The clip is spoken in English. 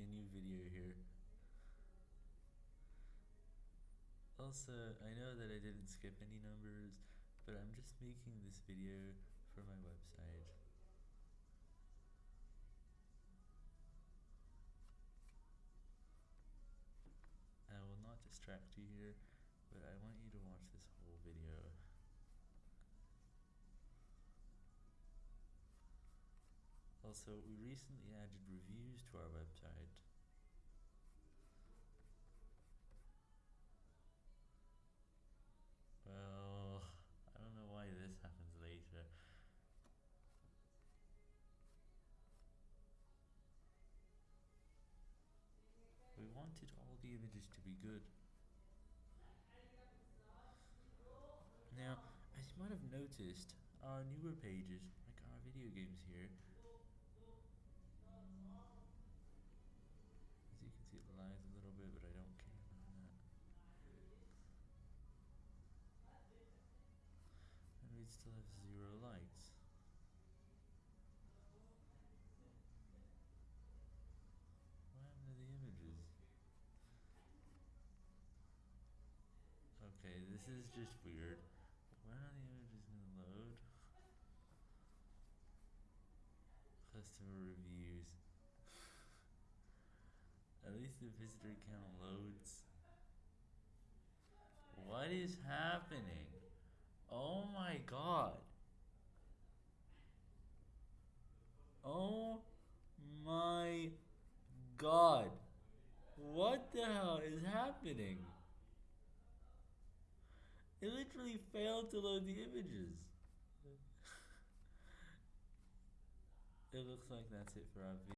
a new video here. Also, I know that I didn't skip any numbers, but I'm just making this video for my website. I will not distract you here, but I want you to watch this whole video. Also, we recently added reviews to our website. Well, I don't know why this happens later. We wanted all the images to be good. Now, as you might have noticed, our newer pages, like our video games here, as you can see it lies a little bit, but I don't care about that. And we still have zero likes. What happened to the images? Okay, this is just weird. When are the images gonna load? Customer reviews. At least the visitor count loads. What is happening? Oh my god. Oh my god. What the hell is happening? It literally failed to load the images. it looks like that's it for our video.